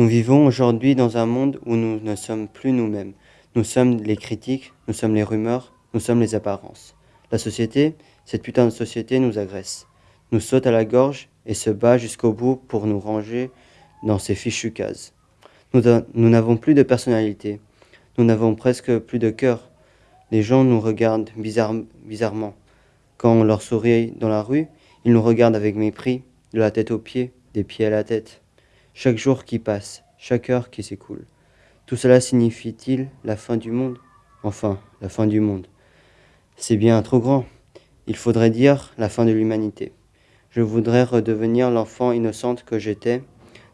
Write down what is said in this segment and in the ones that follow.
Nous vivons aujourd'hui dans un monde où nous ne sommes plus nous-mêmes. Nous sommes les critiques, nous sommes les rumeurs, nous sommes les apparences. La société, cette putain de société nous agresse, nous saute à la gorge et se bat jusqu'au bout pour nous ranger dans ces fichues cases. Nous n'avons plus de personnalité, nous n'avons presque plus de cœur. Les gens nous regardent bizarrement. Quand on leur sourit dans la rue, ils nous regardent avec mépris, de la tête aux pieds, des pieds à la tête chaque jour qui passe, chaque heure qui s'écoule. Tout cela signifie-t-il la fin du monde? Enfin, la fin du monde. C'est bien trop grand. Il faudrait dire la fin de l'humanité. Je voudrais redevenir l'enfant innocente que j'étais,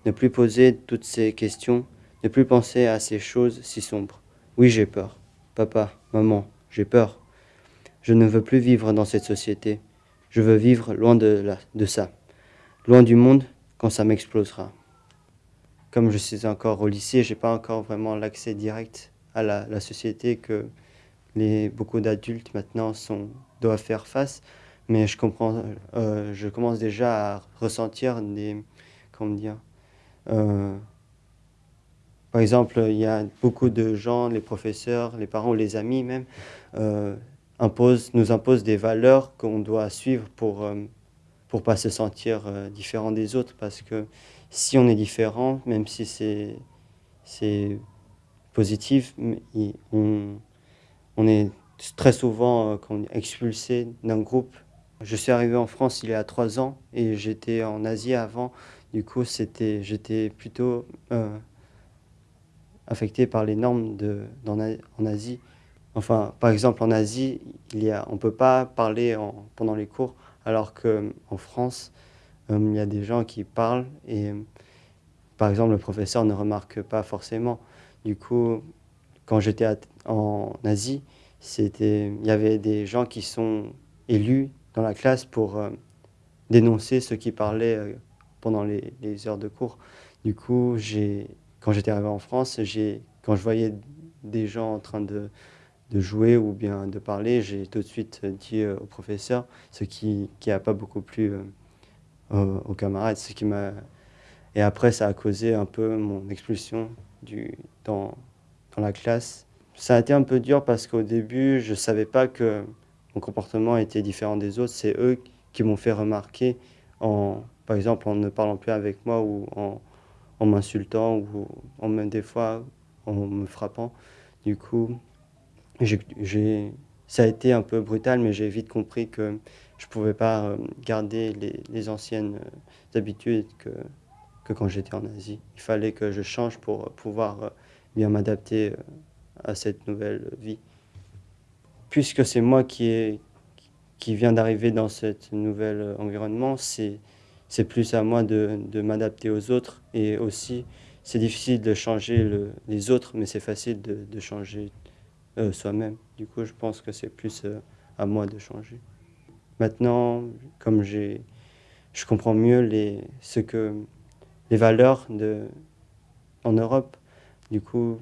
ne plus poser toutes ces questions, ne plus penser à ces choses si sombres. Oui, j'ai peur. Papa, maman, j'ai peur. Je ne veux plus vivre dans cette société. Je veux vivre loin de, de ça, loin du monde quand ça m'explosera comme je suis encore au lycée, j'ai pas encore vraiment l'accès direct à la, société que les, beaucoup d'adultes maintenant sont, doivent faire face. Mais je, comprends, euh, je commence déjà à ressentir des... Comment dire euh, Par exemple, il y a beaucoup de gens, les professeurs, les parents, les amis même, euh, imposent, nous imposent des valeurs qu'on doit suivre pour pour pas se sentir différent des autres parce que si on est différent, même si c'est positif, on, on, est très souvent euh, expulsé d'un groupe. Je suis arrivé en France il y a trois ans et j'étais en Asie avant. Du coup, j'étais plutôt euh, affecté par les normes de, en Asie. Enfin, par exemple, en Asie, il y a, on ne peut pas parler en, pendant les cours, alors qu'en France, euh, il y a des gens qui parlent et par exemple le professeur ne remarque pas forcément. Du coup, quand j'étais en Asie, il y avait des gens qui sont élus dans la classe pour euh, dénoncer ceux qui parlaient euh, pendant les, heures de cours. Du coup, quand j'étais arrivé en France, quand je voyais des gens en train de, de jouer ou bien de parler, j'ai tout de suite dit au professeur, ce qui n'a pas beaucoup plu aux, camarades. Ce qui et après, ça a causé un peu mon expulsion du, dans, dans la classe. Ça a été un peu dur parce qu'au début, je ne savais pas que mon comportement était différent des autres. C'est eux qui m'ont fait remarquer, en, par exemple en ne parlant plus avec moi ou en, en m'insultant ou en même des fois en me frappant. Du coup, ça a été un peu brutal, mais j'ai vite compris que je ne pouvais pas euh, garder les, anciennes euh, habitudes que, quand j'étais en Asie. Il fallait que je change pour pouvoir euh, bien m'adapter à cette nouvelle vie. Puisque c'est moi qui, est, qui vient d'arriver dans ce nouvel environnement, c'est plus à moi de, m'adapter aux autres et aussi c'est difficile de changer le, les autres, mais c'est facile de, de changer euh, soi-même. Du coup, je pense que c'est plus euh, à moi de changer. Maintenant, comme je comprends mieux les, ce que, les valeurs de, en Europe, du coup,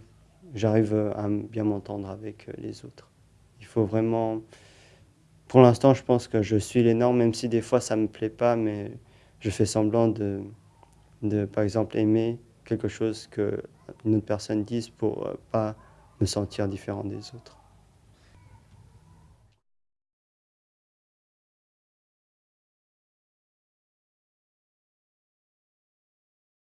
j'arrive à bien m'entendre avec euh, les autres. Il faut vraiment... Pour l'instant, je pense que je suis les normes, même si des fois ça ne me plaît pas, mais je fais semblant de, de par exemple, aimer quelque chose qu'une autre personne dise pour pas me sentir différent des autres.